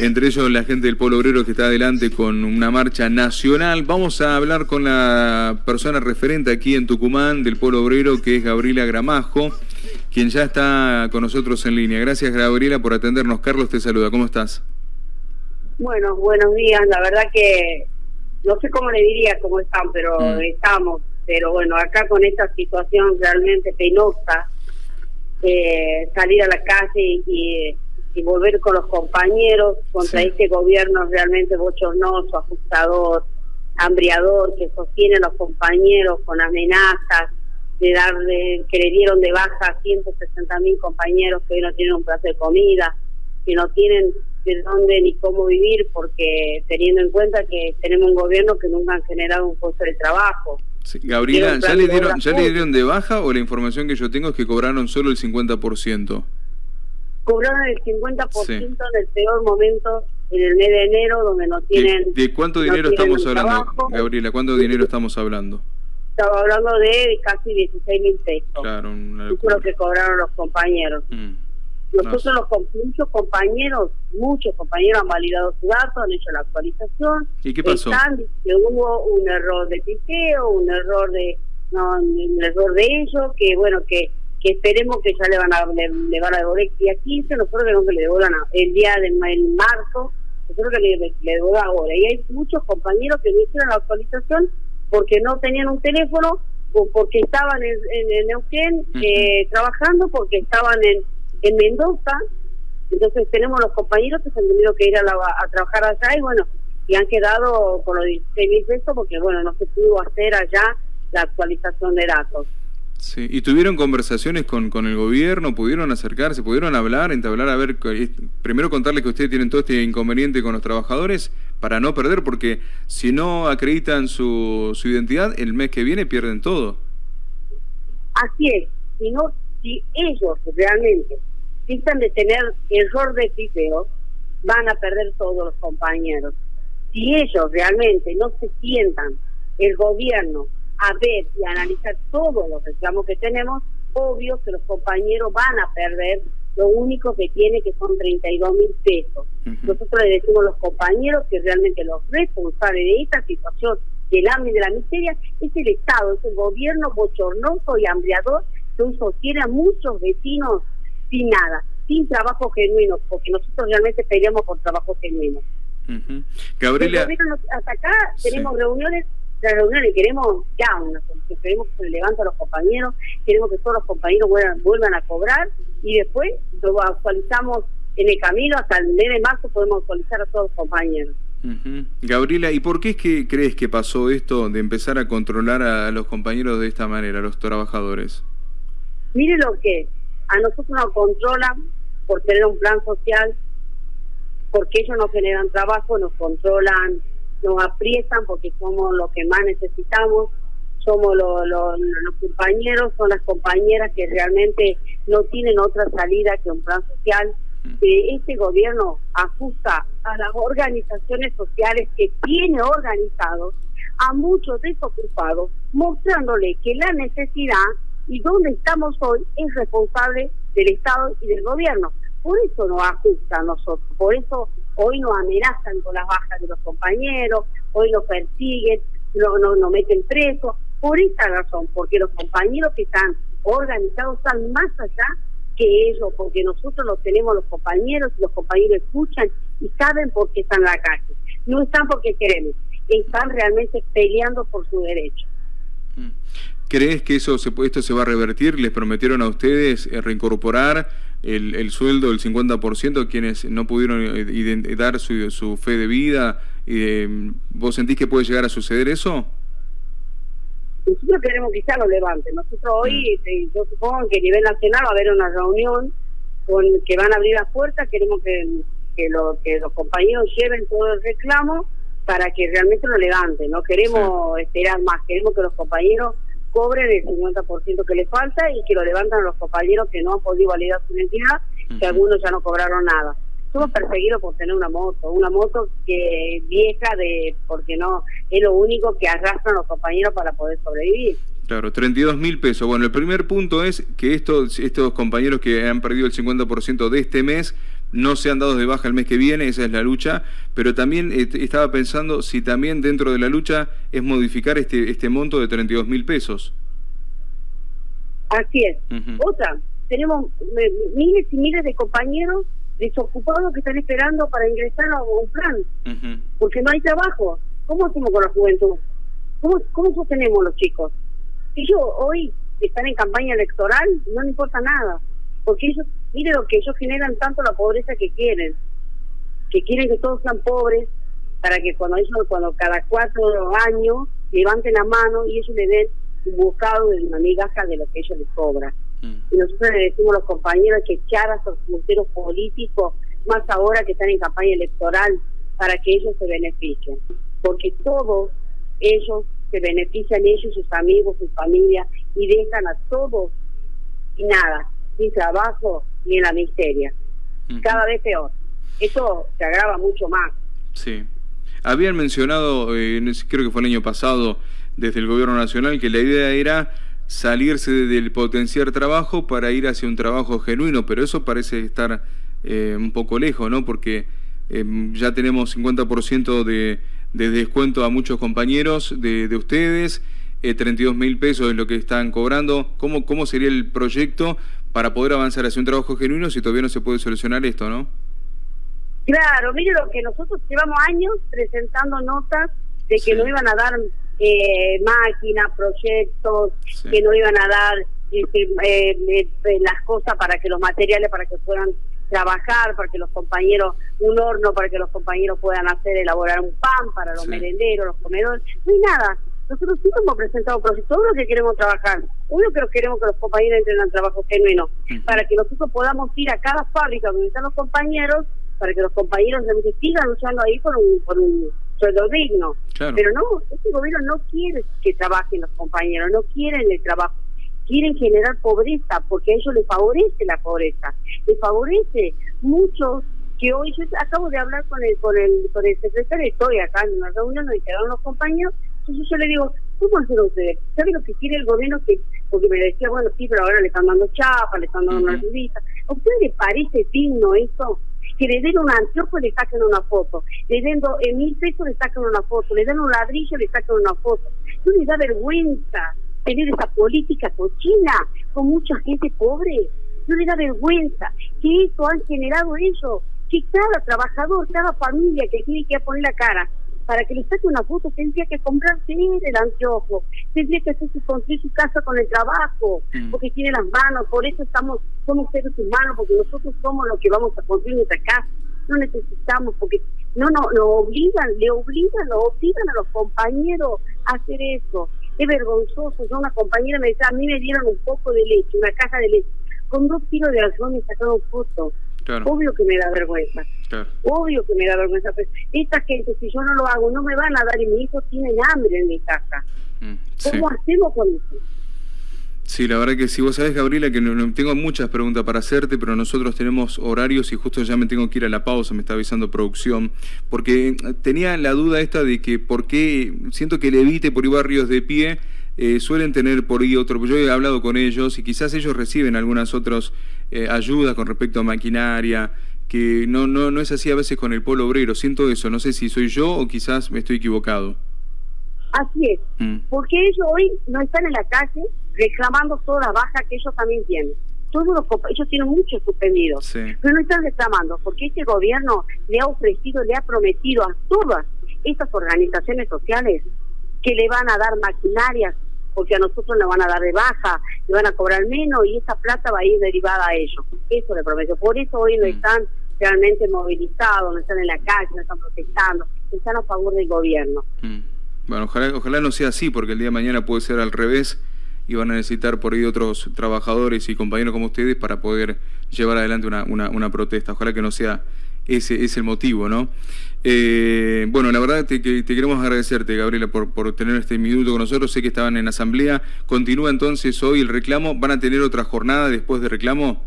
entre ellos la gente del Polo Obrero que está adelante con una marcha nacional. Vamos a hablar con la persona referente aquí en Tucumán del Polo Obrero, que es Gabriela Gramajo, quien ya está con nosotros en línea. Gracias, Gabriela, por atendernos. Carlos te saluda. ¿Cómo estás? Bueno, buenos días. La verdad que no sé cómo le diría cómo están, pero mm. estamos. Pero bueno, acá con esta situación realmente penosa, eh, salir a la calle y, volver con los compañeros contra este gobierno realmente bochornoso, ajustador, hambriador, que sostiene a los compañeros con amenazas de darle, que le dieron de baja a 160 mil compañeros que hoy no tienen un plato de comida, que no tienen de dónde ni cómo vivir, porque teniendo en cuenta que tenemos un gobierno que nunca han generado un puesto de trabajo. Gabriela, ¿ya le, dieron, ¿ya le dieron de baja o la información que yo tengo es que cobraron solo el 50%? Cobraron el 50% en el peor momento, en el mes de enero, donde no tienen... ¿De, cuánto dinero estamos hablando, Gabriela? ¿Cuánto dinero estamos hablando? Estaba hablando de casi 16 mil pesos. Claro, lo que cobraron los compañeros. Mm. Nosotros los muchos compañeros, muchos compañeros han validado su dato, han hecho la actualización. ¿Y qué pasó? Están, que hubo un error de piqueo, un error de no, un error de ellos, que bueno, que que esperemos que ya le van a le, van a devolver el día 15, nosotros queremos que le devuelvan el día del marzo, nosotros que le, le devuelvan ahora. Y hay muchos compañeros que no hicieron la actualización porque no tenían un teléfono o porque estaban en, en, Neuquén eh, trabajando, porque estaban en en Mendoza, entonces tenemos los compañeros que se han tenido que ir a, a trabajar allá y bueno, y han quedado con los 16 mil pesos porque bueno, no se pudo hacer allá la actualización de datos. Sí, ¿y tuvieron conversaciones con, con el gobierno? ¿Pudieron acercarse? ¿Pudieron hablar, entablar? A ver, primero contarles que ustedes tienen todo este inconveniente con los trabajadores para no perder, porque si no acreditan su, su identidad, el mes que viene pierden todo. Así es, si, no, si ellos realmente necesitan de tener error de tipeo, van a perder todos los compañeros. Si ellos realmente no se sientan el gobierno a ver y analizar todos los reclamos que tenemos, obvio que los compañeros van a perder lo único que tiene que son 32 mil pesos. Nosotros le decimos a los compañeros que realmente los responsables de esta situación del hambre y de la miseria es el Estado, es el gobierno bochornoso y hambriador que sostiene a muchos vecinos sin nada, sin trabajo genuino, porque nosotros realmente peleamos por trabajo genuino. Gabriela. hasta acá tenemos reuniones, las reuniones queremos ya una queremos que se levanten los compañeros, queremos que todos los compañeros vuelvan, a cobrar y después lo actualizamos en el camino, hasta el mes de marzo podemos actualizar a todos los compañeros. Gabriela, ¿y por qué es que crees que pasó esto de empezar a controlar a los compañeros de esta manera, a los trabajadores? Mire lo que a nosotros nos controlan por tener un plan social, porque ellos nos generan trabajo, nos controlan, nos aprietan porque somos los que más necesitamos, somos los compañeros, son las compañeras que realmente no tienen otra salida que un plan social. Que este gobierno ajusta a las organizaciones sociales que tiene organizados a muchos desocupados, mostrándole que la necesidad y donde estamos hoy es responsable del Estado y del gobierno. Por eso nos ajusta a nosotros, por eso hoy nos amenazan con las bajas de los compañeros, hoy nos persiguen, nos no, no meten presos, por esa razón, porque los compañeros que están organizados están más allá que ellos, porque nosotros los tenemos los compañeros y los compañeros escuchan y saben por qué están en la calle. No están porque queremos, están realmente peleando por su derecho. ¿Crees que eso se, esto se va a revertir? ¿Les prometieron a ustedes eh, reincorporar el, el sueldo del 50% a quienes no pudieron eh, dar su, su, fe de vida? Eh, ¿Vos sentís que puede llegar a suceder eso? Nosotros queremos que ya lo levanten. Nosotros hoy, mm. yo supongo que a nivel nacional va a haber una reunión con que van a abrir las puertas. Queremos que, que, lo, que los compañeros lleven todo el reclamo para que realmente lo levanten. No queremos esperar más, queremos que los compañeros cobren el 50% que les falta y que lo levantan los compañeros que no han podido validar su identidad, que algunos ya no cobraron nada. Somos perseguidos por tener una moto, una moto que vieja de porque no es lo único que arrastran los compañeros para poder sobrevivir. Claro, 32 mil pesos. Bueno, el primer punto es que estos, estos compañeros que han perdido el 50% de este mes no sean dados de baja el mes que viene, esa es la lucha, pero también eh, estaba pensando si también dentro de la lucha es modificar este, este monto de 32 mil pesos. Así es. Otra, tenemos miles y miles de compañeros desocupados que están esperando para ingresar a un plan, porque no hay trabajo. ¿Cómo hacemos con la juventud? ¿Cómo, cómo sostenemos los chicos? Ellos hoy están en campaña electoral, no le importa nada, porque ellos, mire lo que ellos generan tanto la pobreza que quieren, que quieren que todos sean pobres, para que cuando ellos, cuando cada cuatro años levanten la mano y ellos le den un bocado de una migaja de lo que ellos les cobran. Mm. Y nosotros le decimos a los compañeros que echar a esos punteros políticos, más ahora que están en campaña electoral, para que ellos se beneficien. Porque todos ellos se benefician, ellos, sus amigos, sus familias, y dejan a todos y nada, sin trabajo ni en la miseria. Cada vez peor. Eso se agrava mucho más. Sí. Habían mencionado, eh, creo que fue el año pasado, desde el gobierno nacional, que la idea era salirse del potenciar trabajo para ir hacia un trabajo genuino, pero eso parece estar eh, un poco lejos, ¿no? Porque eh, ya tenemos 50% de, de, descuento a muchos compañeros de, de ustedes, 32 mil pesos es lo que están cobrando. ¿Cómo, ¿Cómo sería el proyecto para poder avanzar hacia un trabajo genuino si todavía no se puede solucionar esto, no? Claro, mire lo que nosotros llevamos años presentando notas de que no iban a dar eh, máquinas, proyectos, que no iban a dar este, eh, eh, las cosas para que los materiales, para que puedan trabajar, para que los compañeros, un horno para que los compañeros puedan hacer, elaborar un pan para los merenderos, los comedores, no hay nada. Nosotros sí hemos presentado proyectos, todo lo que queremos trabajar. Uno que queremos que los compañeros entren al trabajo genuino, para que nosotros podamos ir a cada fábrica donde están los compañeros, para que los compañeros sigan luchando ahí por un, por un sueldo digno. Pero no, este gobierno no quiere que trabajen los compañeros, no quieren el trabajo, quieren generar pobreza porque a ellos les favorece la pobreza, les favorece mucho que hoy yo acabo de hablar con el con el con el secretario, estoy acá en una reunión donde quedaron los compañeros, entonces yo le digo, ¿cómo hacen ustedes? ¿Sabe lo que quiere el gobierno? que Porque me decía, bueno, sí, pero ahora le están dando chapa, le están dando una revista. ¿A ustedes les parece digno eso? que le den un anteojo y le saquen una foto, le den do, eh, mil pesos le saquen una foto, le den un ladrillo y le saquen una foto. No les da vergüenza tener esa política cochina con mucha gente pobre. No les da vergüenza que eso han generado ellos, que cada trabajador, cada familia que tiene que poner la cara para que le saque una foto tendría que comprarse el anteojo, tendría que hacerse construir su casa con el trabajo, mm. porque tiene las manos, por eso estamos, somos seres humanos, porque nosotros somos los que vamos a construir nuestra casa, no necesitamos, porque no, no, lo obligan, le obligan, lo obligan a los compañeros a hacer eso. Es vergonzoso, yo una compañera me decía, a mí me dieron un poco de leche, una caja de leche, con dos kilos de algodón y sacaron fotos Obvio que me da vergüenza. Obvio que me da vergüenza. Pero esta gente, si yo no lo hago, no me van a dar y mi hijo tiene hambre en mi casa. Mm, ¿Cómo hacemos con eso? Sí, la verdad que sí. Vos sabés, Gabriela, que no, tengo muchas preguntas para hacerte, pero nosotros tenemos horarios y justo ya me tengo que ir a la pausa, me está avisando producción, porque tenía la duda esta de que por qué, siento que el Evite por barrios de pie eh, suelen tener por ahí otro, yo he hablado con ellos y quizás ellos reciben algunas otras eh, ayudas con respecto a maquinaria, que no, no, no es así a veces con el polo obrero, siento eso, no sé si soy yo o quizás me estoy equivocado. Así es, mm. porque ellos hoy no están en la calle reclamando toda la baja que ellos también tienen. Todos los, ellos tienen muchos suspendidos, pero no están reclamando porque este gobierno le ha ofrecido, le ha prometido a todas estas organizaciones sociales que le van a dar maquinarias, porque a nosotros le van a dar de baja, le van a cobrar menos y esa plata va a ir derivada a ellos. Eso le prometo. Por eso hoy no mm. están realmente movilizados, no están en la calle, no están protestando, están a favor del gobierno. Mm. Bueno, ojalá, ojalá no sea así, porque el día de mañana puede ser al revés y van a necesitar por ahí otros trabajadores y compañeros como ustedes para poder llevar adelante una, una, una protesta. Ojalá que no sea ese es el motivo, ¿no? Eh, bueno, la verdad te, te, queremos agradecerte, Gabriela, por, por tener este minuto con nosotros. Sé que estaban en asamblea. Continúa entonces hoy el reclamo. ¿Van a tener otra jornada después de reclamo?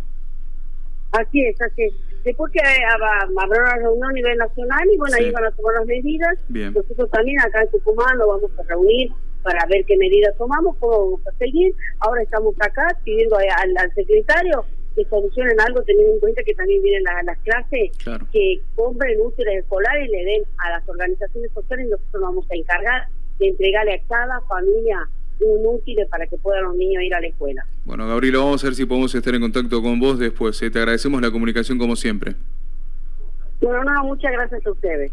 Así es, así es. Después que habrá una reunión a nivel nacional y bueno, ahí van a tomar las medidas. Bien. Nosotros también acá en Tucumán lo vamos a reunir para ver qué medidas tomamos, cómo vamos a seguir. Ahora estamos acá pidiendo al, al secretario que solucionen algo teniendo en cuenta que también vienen las clases, que compren útiles escolares y le den a las organizaciones sociales nosotros vamos a encargar de entregarle a cada familia un útil para que puedan los niños ir a la escuela. Bueno, Gabriela, vamos a ver si podemos estar en contacto con vos después. ¿eh? Te agradecemos la comunicación como siempre. Bueno, no, muchas gracias a ustedes.